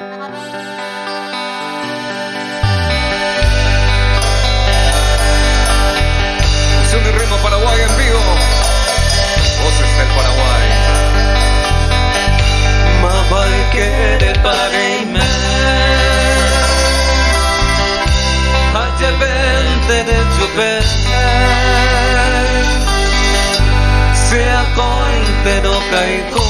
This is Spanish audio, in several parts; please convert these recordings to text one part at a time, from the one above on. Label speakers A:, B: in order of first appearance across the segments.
A: Acción y ritmo Paraguay en vivo. Voces del Paraguay.
B: Mamai quiere pagarme. Ayer vende de llover. Se acoin pero caigo.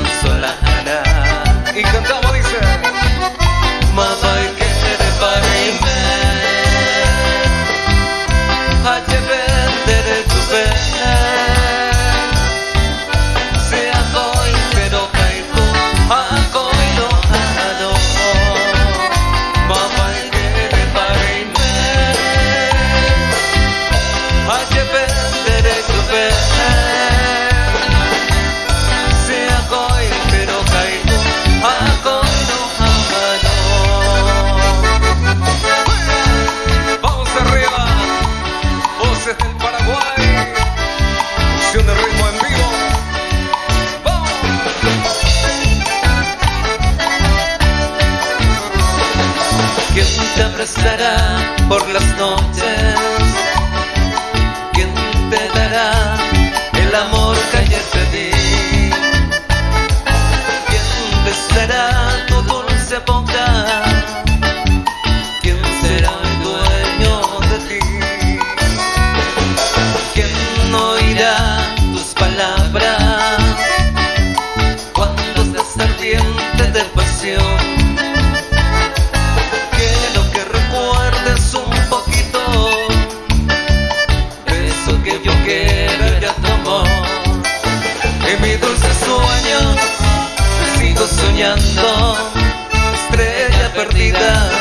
B: por las noches. estrella perdida.